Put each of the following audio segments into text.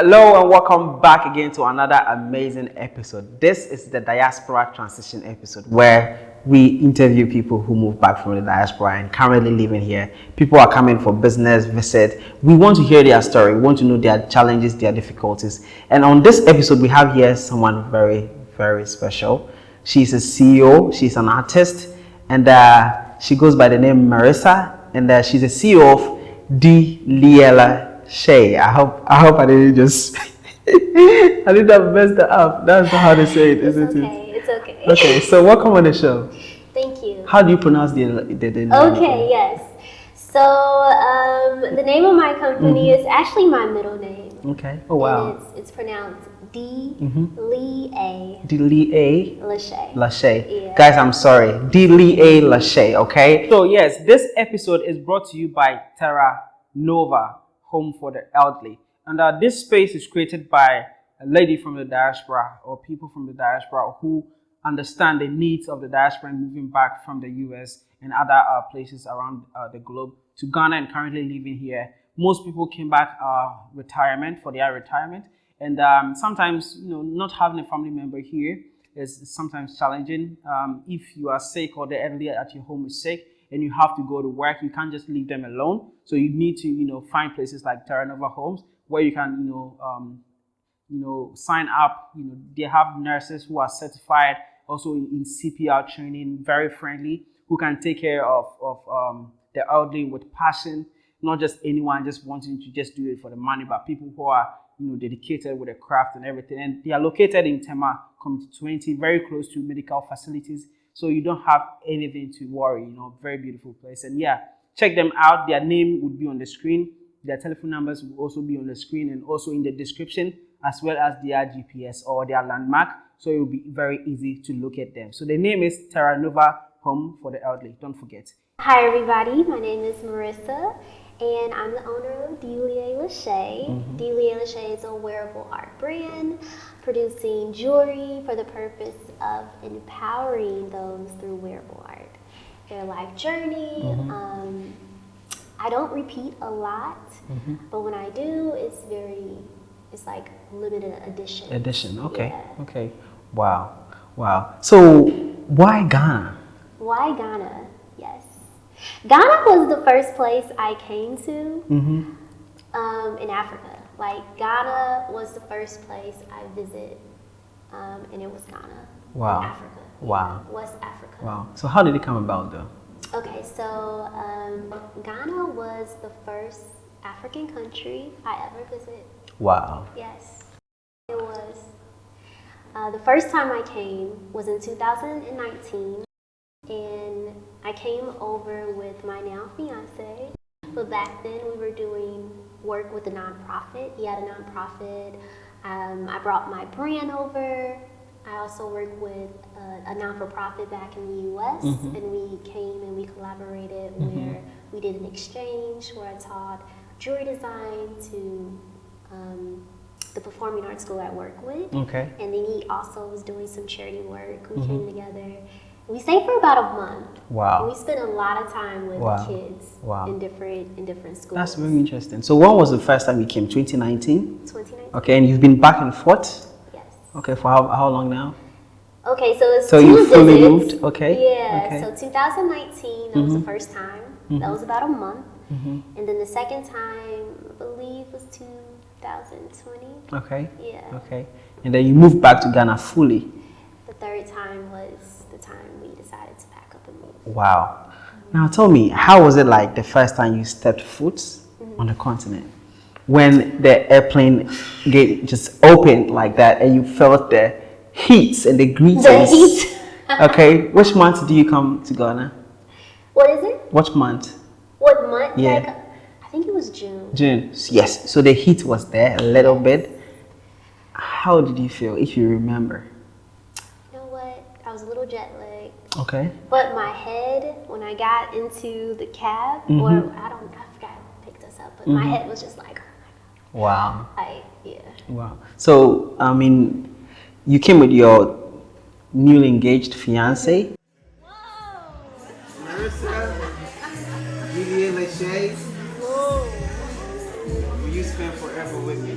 Hello and welcome back again to another amazing episode. This is the Diaspora Transition episode where we interview people who moved back from the diaspora and currently living here. People are coming for business, visit. We want to hear their story. We want to know their challenges, their difficulties. And on this episode, we have here someone very, very special. She's a CEO, she's an artist, and uh, she goes by the name Marissa, and uh, she's a CEO of D. Liela Shay. I hope I hope I didn't just I didn't mess that up. That's how they say it, isn't okay. it? It's okay. Okay, so welcome on the show. Thank you. How do you pronounce the the, the name? Okay, yes. So um, the name of my company is actually my middle name. Okay. Oh wow. It's, it's pronounced D Mhm. Lee A D Lee A Lachey. Lachey. Yeah. Guys, I'm sorry. D Lee A Lachey, okay? So yes, this episode is brought to you by Terra Nova, Home for the Elderly. And uh, this space is created by a lady from the diaspora or people from the diaspora who understand the needs of the diaspora moving back from the US and other uh, places around uh, the globe to Ghana and currently living here. Most people came back uh, retirement for their retirement, and um, sometimes you know not having a family member here is sometimes challenging. Um, if you are sick or the elderly at your home is sick and you have to go to work, you can't just leave them alone. So you need to you know find places like Terra Nova Homes where you can you know um, you know, sign up. You know, they have nurses who are certified, also in, CPR training, very friendly, who can take care of, of um, the elderly with passion, not just anyone just wanting to just do it for the money, but people who are, you know, dedicated with the craft and everything. And they are located in Tema Community 20, very close to medical facilities. So you don't have anything to worry, you know, very beautiful place. And yeah, check them out. Their name would be on the screen. Their telephone numbers will also be on the screen and also in the description, as well as their GPS or their landmark. So it will be very easy to locate them. So the name is Terra Nova Home for the Elderly. Don't forget. Hi everybody, my name is Marissa and I'm the owner of Delia Lachey. Mm-hmm. Delia Lachey is a wearable art brand producing jewelry for the purpose of empowering those through wearable art. Their life journey. Mm-hmm. Um, I don't repeat a lot, Mm-hmm. but when I do, it's very, it's like limited edition. Edition. Okay. Yeah. Okay. Wow. Wow. So why Ghana? Why Ghana? Ghana was the first place I came to Mm-hmm. um, in Africa. Like Ghana was the first place I visited, um, and it was Ghana. Wow. Africa. Wow. Yeah, West Africa. Wow. So how did it come about though? Okay, so um, Ghana was the first African country I ever visited. Wow. Yes, it was. Uh, the first time I came was in 2019, and I came over with my now fiance. But back then, we were doing work with a nonprofit. He had a nonprofit. Um, I brought my brand over. I also worked with a, a non-for-profit back in the U.S. Mhm. and we came and we collaborated where we did an exchange where I taught jewelry design to um, the performing arts school I work with, Okay. and then he also was doing some charity work. We Mhm. came together. We stayed for about a month. Wow. we spent a lot of time with Wow. kids Wow. in different in different schools. That's very interesting. So when was the first time you came? 2019. 2019. Okay, and you've been back and forth. Yes. Okay, for how, how long now? Okay, so it's So two you fully visits. moved? Okay. Yeah. Okay. So 2019, that was Mhm. the first time. Mhm. That was about a month, hmm and then the second time, I believe, was 2020. Okay. Yeah. Okay. And then you moved back to Ghana fully. The third time was Wow. Now tell me, how was it like the first time you stepped foot on the continent? When the airplane gate just opened like that and you felt the heat and the greetings. The heat. okay. Which month do you come to Ghana? What is it? Which month? What month? Yeah. Like, I think it was June. June. Yes. So the heat was there a little bit. How did you feel, if you remember? You know what? I was a little jet. Okay. But my head, when I got into the cab, Mhm. or I don't, I forgot who picked us up, but my Mhm. head was just like, oh my god. Wow. I, yeah. Wow. So, I mean, you came with your newly engaged fiance. Whoa. Marissa, Delia Lachey, will you spend forever with me?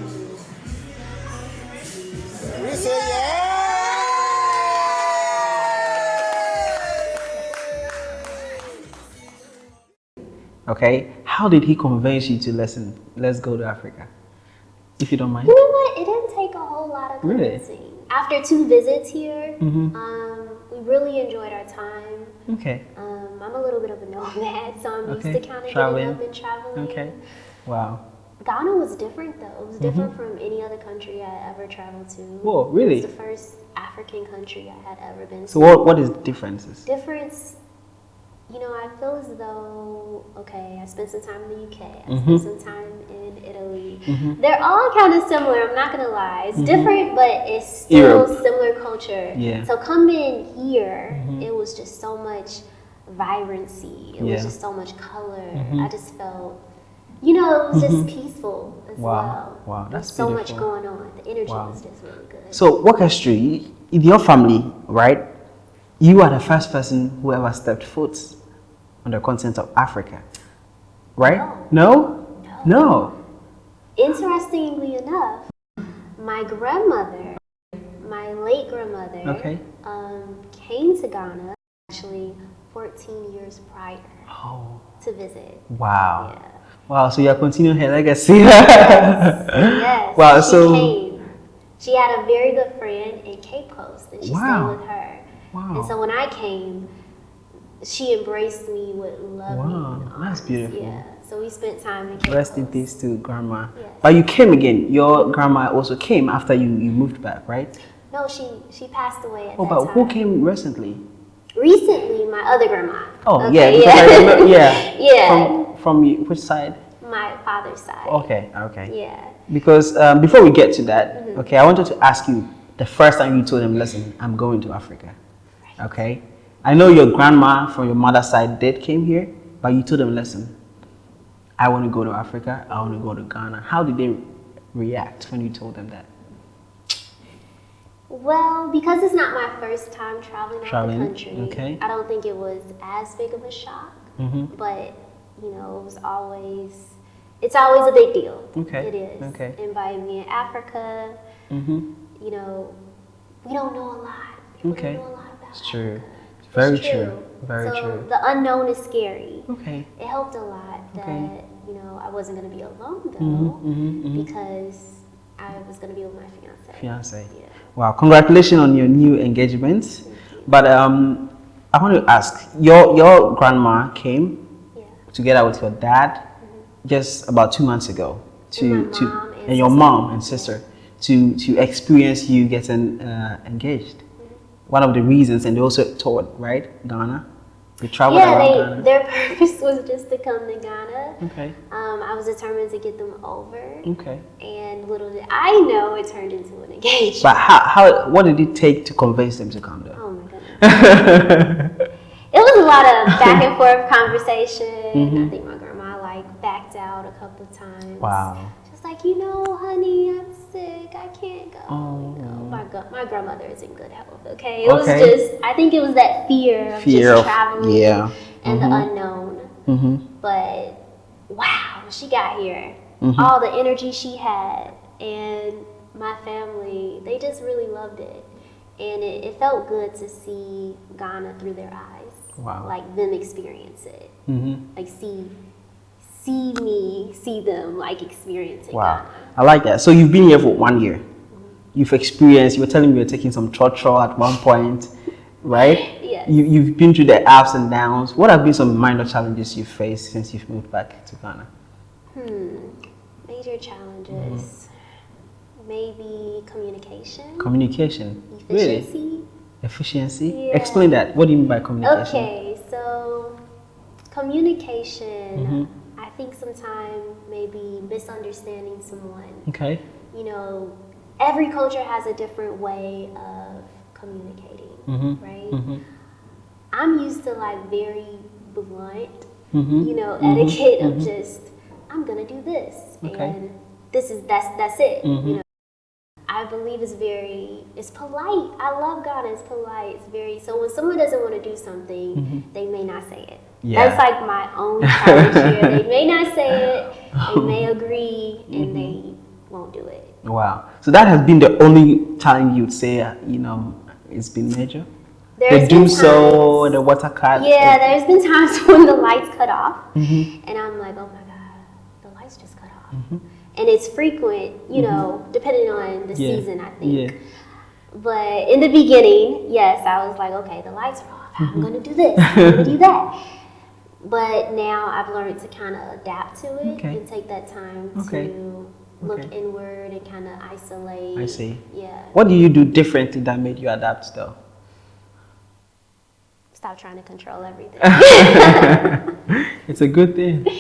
We say yeah. Okay, how did he convince you to listen? Let's go to Africa, if you don't mind. You know what? It didn't take a whole lot of convincing. Really? After two visits here, Mhm. um, we really enjoyed our time. Okay, Um, I'm a little bit of a nomad, so I'm Okay, used to kind of traveling. getting up and traveling. okay, wow. Ghana was different though. It was different from any other country I ever traveled to. Mm-hmm. Whoa, really? It was the first African country I had ever been So to. what what is the differences? Difference, you know, I feel as though, okay, I spent some time in the UK, I Mhm. spent some time in Italy. Mhm. They're all kind of similar, I'm not gonna lie. It's different, but it's still Europe. similar culture. Yeah. So coming here, Mhm. it was just so much vibrancy. It Yeah. was just so much color. Mhm. I just felt, you know, it was just peaceful as Wow. well. Wow, that's so much beautiful. going on. The energy Wow. was just really good. So us through. In your family, right? You are the first person who ever stepped foot on the continent of Africa, right? No. No. Interestingly enough, my grandmother, my late grandmother, Okay. um, came to Ghana actually 14 years prior Oh. to visit. Wow. Yeah. Wow. So you are continuing her legacy. Yes. Wow. She So. came. She had a very good friend in Cape Coast, and she Wow. stayed with her. Wow. And so when I came, she embraced me with love. Wow, that's beautiful. Yeah. So we spent time in Cape Rest in peace to grandma. But you came again. Your grandma also came after you, you moved back, right? No, she she passed away at Oh, but time. who came recently? Recently, my other grandma. Oh, Okay, yeah, I remember, yeah. yeah. From from you, which side? my father's side. Okay, okay. Yeah. Because um, before we get to that, Mm-hmm. okay, I wanted to ask you the first time you told them, listen, I'm going to Africa. Okay? I know your grandma from your mother's side did came here, but you told them, listen, I want to go to Africa, I want to go to Ghana. How did they react when you told them that? Well, because it's not my first time traveling, Traveling, out the country, okay. I don't think it was as big of a shock. Mm-hmm. But you know, it was always it's always a big deal. Okay, It is. okay. Inviting me in Africa, Mm-hmm. you know, we don't know a lot. People Okay. don't know a lot about It's true. Africa. It's very It's true. Very so true. The unknown is scary. Okay. It helped a lot that Okay. you know I wasn't gonna be alone though, Mm-hmm, mm-hmm, mm-hmm. because I was gonna be with my fiance. Fiance. Yeah. Wow, congratulations on your new engagement. But um, I want to ask, your your grandma came Yeah. together with your dad just about two months ago to And to and and your sister. mom and sister to to experience you getting uh, engaged. Mm-hmm. One of the reasons, and they also toured right Ghana. They traveled Yeah, around they, Ghana. their purpose was just to come to Ghana. Okay, Um, I was determined to get them over, okay. and little did I know it turned into an engagement. But how, how what did it take to convince them to come there? oh my goodness. It was a lot of back and forth conversation. Mm-hmm. I think my grandma like backed out a couple of times. Wow. Just like, you know, honey, I'm sick. I can't go. Oh. You know, my, my grandmother is in good health, okay? It was just, I think it was that fear of Fear just of- traveling yeah. and the unknown. Mm-hmm. But wow, she got here, Mhm. all the energy she had and my family, they just really loved it. And it, it felt good to see Ghana through their eyes. Wow. Like them experience it. Mm-hmm. Like see see me, see them like experiencing Wow, Ghana. I like that. So you've been here for one year. You've experienced. You were telling me you were taking some trotro at one point, right? Yes. You, you've been through the ups and downs. What have been some minor challenges you've faced since you've moved back to Ghana? Hmm. Major challenges. Mm-hmm. Maybe communication. Communication. Really? efficiency. Efficiency. Yeah. Explain that. What do you mean by communication? Okay, so communication, Mhm. I think sometimes maybe misunderstanding someone. Okay. You know, every culture has a different way of communicating, Mm-hmm. right? Mm-hmm. I'm used to like very blunt, Mm-hmm. you know, etiquette of just I'm gonna do this Okay. and this is that's that's it. You know, I believe it's very it's polite. I love Ghana. It's polite. It's very so when someone doesn't want to do something, they may not say it. Yeah. That's like my own challenge here. They may not say it. They may agree, and they won't do it. Wow. So that has been the only time you'd say, you know, it's been major? There's the do so, the water cut. Yeah, there's been times when the lights cut off, Mm-hmm. and I'm like, oh my god, the lights just cut off. And it's frequent, you know, depending on the Mm-hmm. Yeah. season, I think. Yeah. But in the beginning, yes, I was like, okay, the lights are off. Mm-hmm. I'm gonna do this. I'm gonna do that. But now I've learned to kind of adapt to it Okay. and take that time Okay. to look Okay. inward and kind of isolate. I see. Yeah. What do you do differently that made you adapt though? Stop trying to control everything. It's a good thing.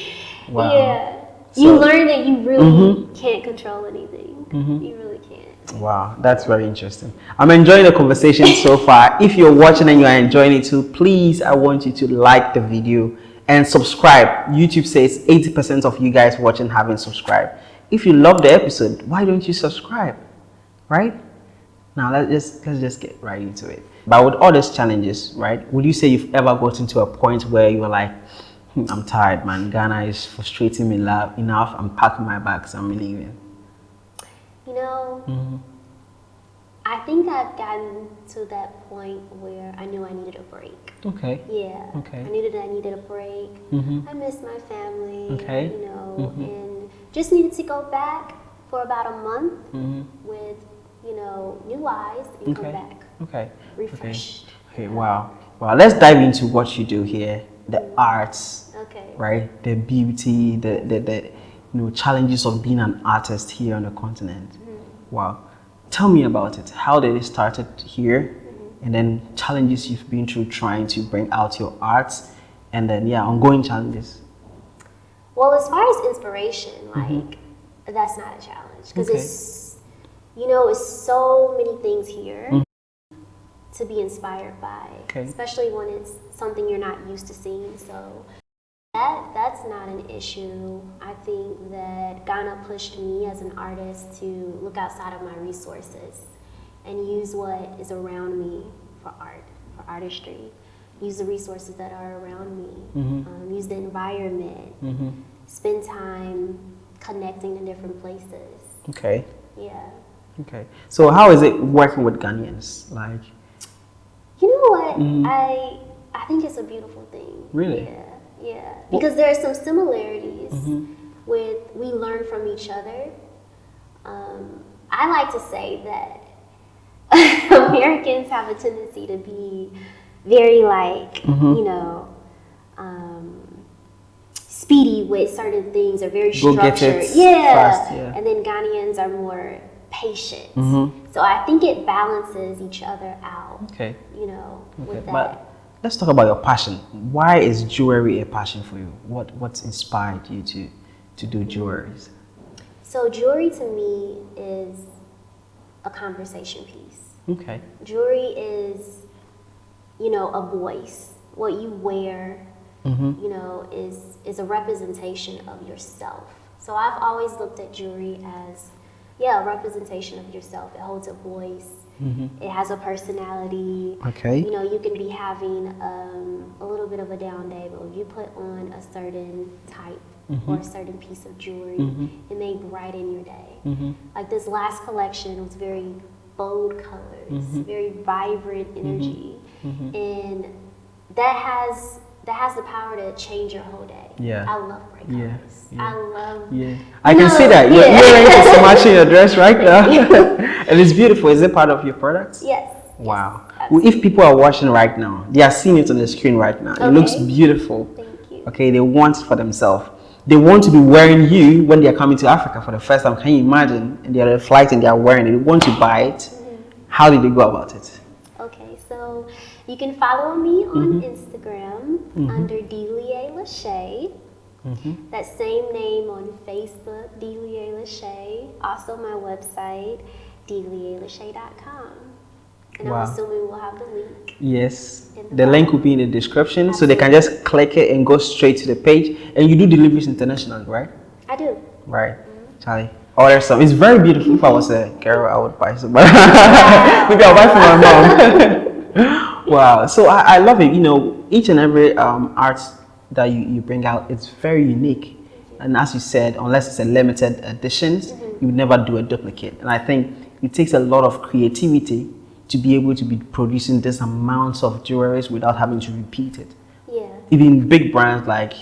Wow. Yeah. So- you learn that you really Mhm. can't control anything. You really can't. Wow, that's very interesting. I'm enjoying the conversation so far. If you're watching and you are enjoying it too, please, I want you to like the video and subscribe. YouTube says 80% of you guys watching haven't subscribed. If you love the episode, why don't you subscribe? Right? Now let's just let's just get right into it. But with all these challenges, right? Would you say you've ever gotten to a point where you were like, "Hmm, I'm tired, man. Ghana is frustrating me enough. I'm packing my bags. I'm leaving. You know, Mm-hmm. I think I've gotten to that point where I knew I needed a break. Okay. Yeah. Okay. I needed I needed a break. Mhm. I missed my family. Okay. You know, Mhm. and just needed to go back for about a month Mm-hmm. with, you know, new eyes and Okay. come back Okay. refreshed. Okay. Wow. Wow. Let's dive into what you do here. The arts, Okay. right? The beauty, the the, the you know challenges of being an artist here on the continent. Mm-hmm. Wow. Tell me about it. How did it started here, Mm-hmm. and then challenges you've been through trying to bring out your arts, and then yeah, ongoing challenges. Well, as far as inspiration, like that's not a challenge because Okay. it's you know it's so many things here to be inspired by, Okay. especially when it's something you're not used to seeing. So that that's not an issue. I think that Ghana pushed me as an artist to look outside of my resources and use what is around me for art, for artistry. Use the resources that are around me. Um, use the environment Mm-hmm. spend time connecting to different places. Okay. Yeah. Okay. So how is it working with Ghanaians? Like, You know what? Mhm. I I think it's a beautiful thing. Really? Yeah. Yeah. Because there are some similarities Mhm. with we learn from each other. Um, I like to say that Americans have a tendency to be very like, Mhm. you know, um, speedy with certain things or very structured. yeah. fast, yeah. And then Ghanaians are more patient. Mhm. So I think it balances each other out, okay. you know, Okay, with that. but let's talk about your passion. Why is jewelry a passion for you? What what inspired you to to do jewelry? So jewelry to me is a conversation piece. Okay. Jewelry is, you know, a voice. What you wear, Mm-hmm. you know, is is a representation of yourself. So I've always looked at jewelry as, yeah, a representation of yourself. It holds a voice. Mm-hmm. It has a personality. Okay. You know, you can be having um, a little bit of a down day, but if you put on a certain type mm-hmm. or a certain piece of jewelry, mm-hmm. it may brighten your day. Mm-hmm. Like this last collection was very bold colors, very vibrant energy, and that has that has the power to change your whole day. Yeah. I love bright colors. Yeah, yeah. I love. Yeah, I can No, see that. You're, yeah. you're wearing some matching your dress right now, and it's beautiful. Is it part of your products? Yes. Wow. yes, Well, if people are watching right now, they are seeing it on the screen right now. It looks beautiful. Thank you. Okay, they want it for themselves. They want to be wearing you when they are coming to Africa for the first time. Can you imagine? And they're on a flight and they are wearing it. They want to buy it. Mm-hmm. How did they go about it? You can follow me on Mm-hmm. Instagram under Delia Lachey. Mm-hmm. That same name on Facebook, Delia Lachey. Also my website, delialachey.com. And Wow. I'm assuming we'll have the link. Yes. The The link will be in the description so they can just click it and go straight to the page. And you do deliveries internationally, right? I do. Right. Charlie. Order some. It's very beautiful. If I was a girl, I would buy some. But maybe I'll buy for my mom. wow. So I, I love it. You know, each and every um, art that you, you bring out, it's very unique. And as you said, unless it's a limited edition, you would never do a duplicate. And I think it takes a lot of creativity to be able to be producing this amounts of jewelry without having to repeat it. Yeah. Even big brands like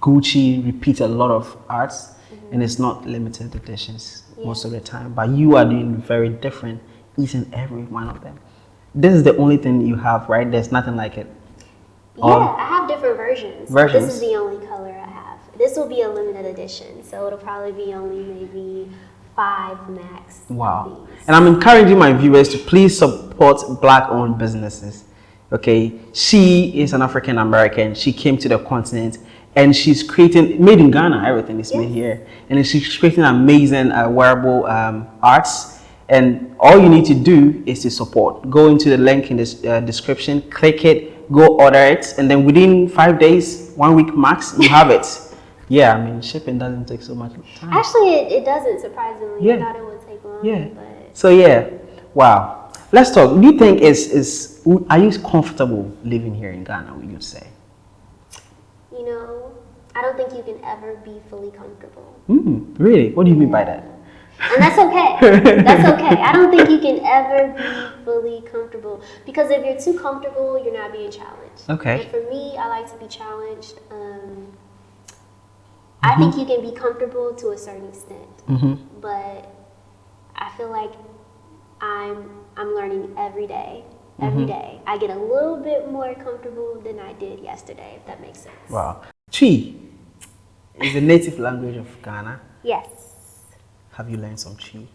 Gucci repeat a lot of arts and it's not limited editions most of the time. But you are doing very different each and every one of them. This is the only thing you have, right? There's nothing like it. Yeah, Um, I have different versions. versions? This is the only color I have. This will be a limited edition, so it'll probably be only maybe five max. Wow. these. And I'm encouraging my viewers to please support black owned businesses. Okay. She is an African American. She came to the continent and she's creating, made in Ghana, everything is made here. And she's creating amazing uh, wearable um, arts. And all you need to do is to support. Go into the link in this uh, description, click it, go order it. And then within five days, one week max, you have it. Yeah, I mean, shipping doesn't take so much time. Actually, it, it doesn't, surprisingly. I thought it would take long, Yeah. but So yeah, wow. Let's talk. Do you think is is are you comfortable living here in Ghana? Would you say? you know, I don't think you can ever be fully comfortable. Hmm. Really? What do you mean by that? And that's okay. that's okay. I don't think you can ever be fully comfortable because if you're too comfortable, you're not being challenged. Okay. And for me, I like to be challenged. Um, I think you can be comfortable to a certain extent, Mm-hmm. but I feel like I'm I'm learning every day. Every day, I get a little bit more comfortable than I did yesterday. If that makes sense. Wow. Twi is the native language of Ghana. Yes. Have you learned some Twi?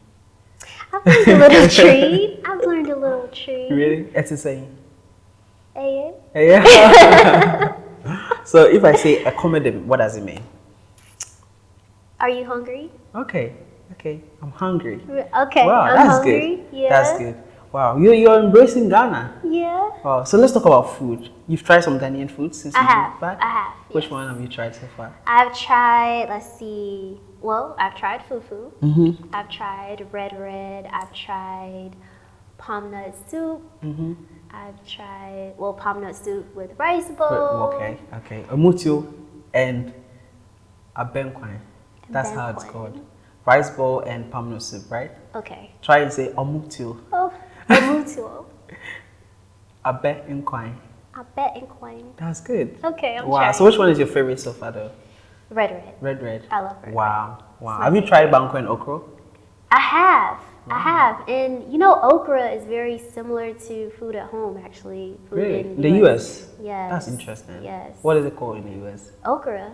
I've learned a little tree. I've learned a little tree. Really? It's a saying. Eh? Yeah. so if I say accommodate, what does it mean? Are you hungry? Okay. Okay. I'm hungry. Okay, wow, I'm that's hungry. good. Yeah. That's good. Wow, you you're embracing Ghana. Yeah. Wow. So let's talk about food. You've tried some Ghanaian food since I you have. moved back. I have. Which yes. one have you tried so far? I've tried. Let's see. Well, I've tried fufu. Mm-hmm. I've tried red red. I've tried palm nut soup. Mm-hmm. I've tried well palm nut soup with rice bowl. Okay, okay. Omutio and abenkwan. That's how it's called. Rice bowl and palm nut soup, right? Okay. Try and say omutio, Oh, amutuo. abenkwan. I bet in coin. That's good. Okay, I'm wow. trying. So which one is your favorite so far though? red red. Red, red. I love red. Wow, wow. my Have you tried banku and okro? I have. I have. And you know, okra is very similar to food at home, actually. Food Really? in The US? Yes. That's interesting. Yes. What is it called in the US? Okra.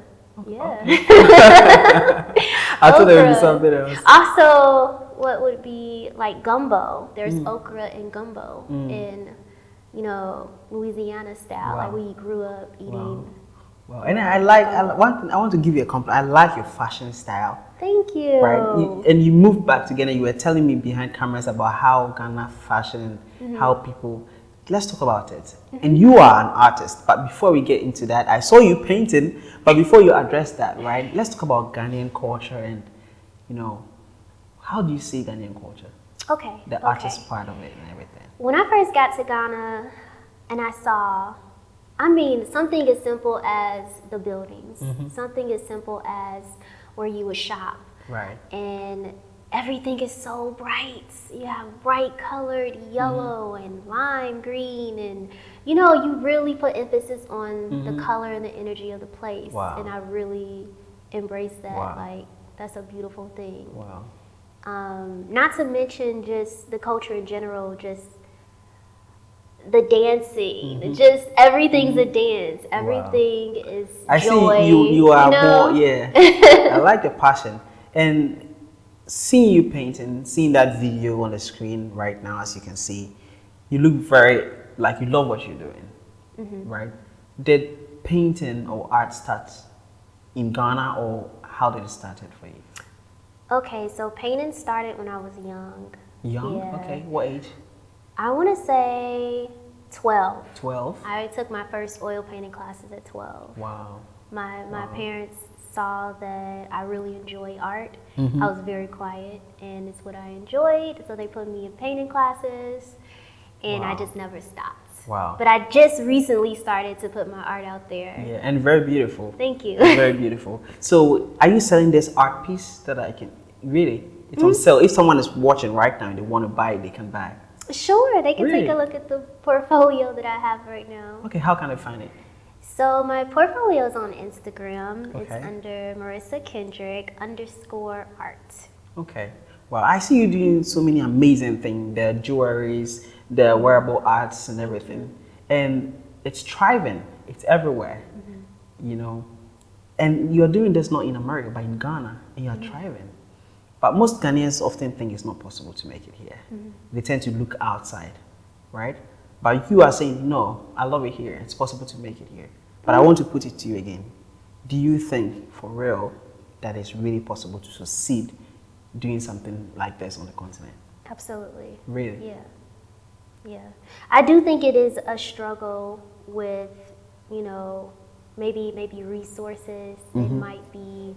Yeah. I thought there would be something else. Also, what would be like gumbo? There's Mm. okra and gumbo in, you know, Louisiana style. Like we grew up eating. Wow. And I like, I, one thing, I want to give you a compliment. I like your fashion style. Thank you. Right. You- and you moved back to Ghana. You were telling me behind cameras about how Ghana fashion, Mm-hmm. how people. Let's talk about it. And you are an artist, but before we get into that, I saw you painting. But before you address that, right? Let's talk about Ghanaian culture and, you know, how do you see Ghanaian culture, Okay. the okay. artist part of it and everything. When I first got to Ghana and I saw, I mean, something as simple as the buildings, Mm-hmm. something as simple as where you would shop, Right. and everything is so bright. You have bright colored yellow and lime green, and you know, you really put emphasis on the color and the energy of the place. Wow. And I really embrace that. Wow. Like, that's a beautiful thing. Wow. Um, not to mention just the culture in general, just the dancing, just everything's a dance. Everything is Mm-hmm. I joy. see you. You are know? more. Yeah. I like the passion and seeing you painting, seeing that video on the screen right now, as you can see, you look very like you love what you're doing, Mm-hmm. right? Did painting or art start in Ghana, or how did it start it for you? Okay, so painting started when I was young. Young. Yeah. Okay. What age? I want to say 12. Twelve. I took my first oil painting classes at 12. Wow. My my parents saw that I really enjoy art. Mm-hmm. I was very quiet, and it's what I enjoyed. So they put me in painting classes, and I just never stopped. Wow. But I just recently started to put my art out there. Yeah, and very beautiful. Thank you. very beautiful. So, are you selling this art piece that I can really? It's on mm. sale. If someone is watching right now and they want to buy it, they can buy. Sure, they can Really? take a look at the portfolio that I have right now. Okay, how can I find it? So my portfolio is on Instagram. Okay. It's under Marissa Kendrick underscore art. Okay. Well, I see you doing so many amazing things. The jewelries, the wearable arts, and everything, and it's thriving. It's everywhere. You know, and you're doing this not in America, but in Ghana, and you're thriving. But most Ghanaians often think it's not possible to make it here. They tend to look outside, right? But you are saying, no, I love it here. It's possible to make it here. But I want to put it to you again. Do you think, for real, that it's really possible to succeed doing something like this on the continent? Absolutely. Really? Yeah. Yeah. I do think it is a struggle with, you know, maybe maybe resources. It Mm-hmm. might be,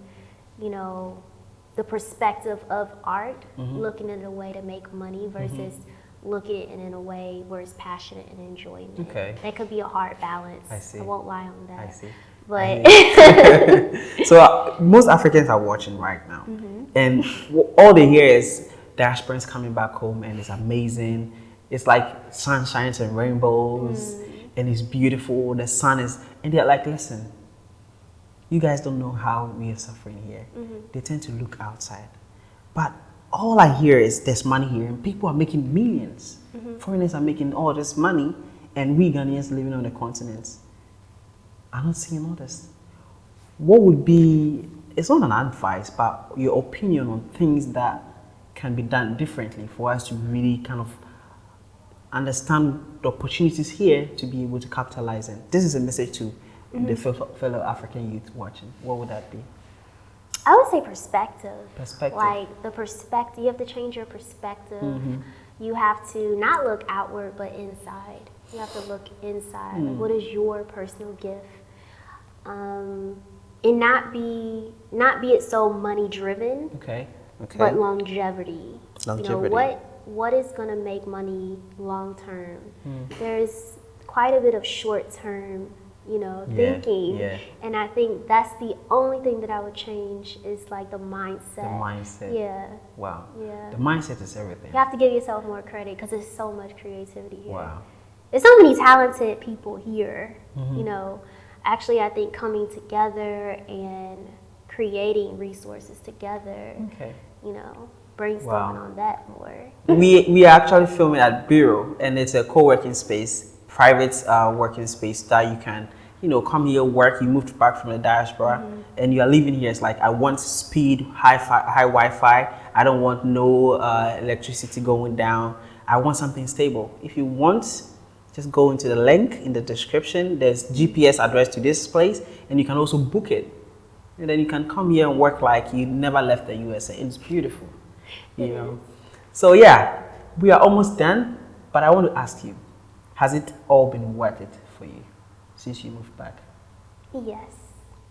you know, the perspective of art, Mm-hmm. looking at a way to make money versus looking at it in a way where it's passionate and enjoyment. Okay. That could be a hard balance. I see. I won't lie on that. I see. But So uh, most Africans are watching right now, Mm-hmm. and all they hear is diasporans coming back home, and it's amazing. It's like sunshines and rainbows, Mm. and it's beautiful. The sun is, and they're like, listen, you guys don't know how we are suffering here. Mm-hmm. They tend to look outside, but all I hear is there's money here, and people are making 1000000s Mm-hmm. Foreigners are making all this money, and we Ghanaians living on the continent are not seeing all this what would be it's not an advice but your opinion on things that can be done differently for us to really kind of understand the opportunities here to be able to capitalize in this is a message to the fellow, fellow african youth watching what would that be I would say perspective. Perspective. Like the perspective, you have to change your perspective. Mm-hmm. You have to not look outward, but inside. You have to look inside. Mm. Like, what is your personal gift? Um, and not be not be it so money driven, okay okay but longevity. You Longevity. know what what is going to make money long term? Hmm. There's quite a bit of short term, you know, Yeah, thinking, yeah. and I think that's the only thing that I would change is like the mindset. the mindset Yeah, wow Yeah. the mindset is everything you have to give yourself more credit because there's so much creativity here. wow There's so many talented people here. Mm-hmm. You know, actually, I think coming together and creating resources together. okay You know, brainstorming Wow. on that more. we we are actually filming at Bureau, and it's a co-working space, private uh, working space that you can, you know, come here work. You moved back from the diaspora, and you are living here. It's like I want speed, high fi- high Wi-Fi. I don't want no uh, electricity going down. I want something stable. If you want, just go into the link in the description. There's GPS address to this place, and you can also book it. And then you can come here and work like you never left the USA. It's beautiful, you know. So yeah, we are almost done. But I want to ask you, has it all been worth it for you since you moved back? Yes.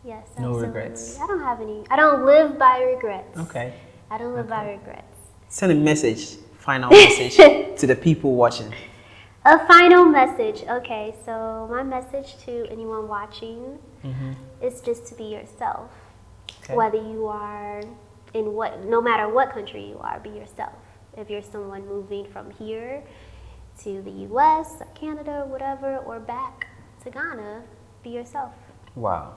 Yes. No absolutely. regrets. I don't have any. I don't live by regrets. Okay. I don't live by regrets. Send a message, final message to the people watching. A final message. Okay, so my message to anyone watching mm-hmm. is just to be yourself. Okay. Whether you are in what, no matter what country you are, be yourself. If you're someone moving from here to the U.S., or Canada, whatever, or back to Ghana, be yourself. Wow.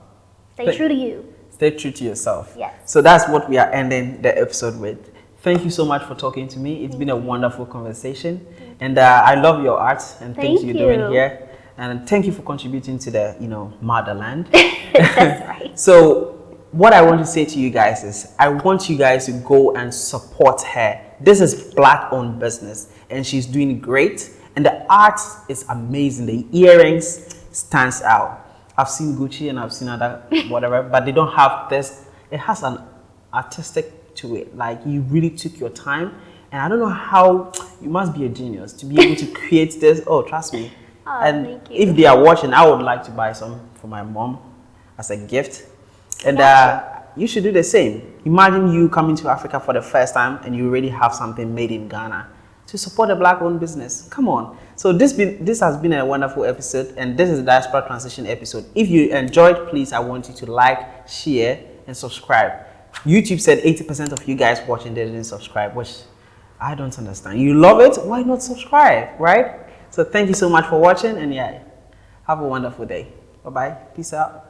Stay Thank- true to you. Stay true to yourself. Yes. So that's what we are ending the episode with. Thank you so much for talking to me. It's been a wonderful conversation, and uh, I love your art and things you're doing here. And thank you for contributing to the, you know, motherland. That's right. So, what I want to say to you guys is, I want you guys to go and support her. This is black-owned business, and she's doing great. And the art is amazing. The earrings stands out. I've seen Gucci and I've seen other whatever, but they don't have this. It has an artistic to it. Like you really took your time, and I don't know how you must be a genius to be able to create this. Oh, trust me. Oh, and thank you. if they are watching, I would like to buy some for my mom as a gift. And uh, you should do the same. Imagine you coming to Africa for the first time and you already have something made in Ghana to support a black-owned business. Come on. So this been this has been a wonderful episode, and this is the diaspora transition episode. If you enjoyed, please I want you to like, share, and subscribe. YouTube said 80% of you guys watching didn't subscribe, which I don't understand. You love it, why not subscribe, right? So thank you so much for watching and yeah, have a wonderful day. Bye-bye. Peace out.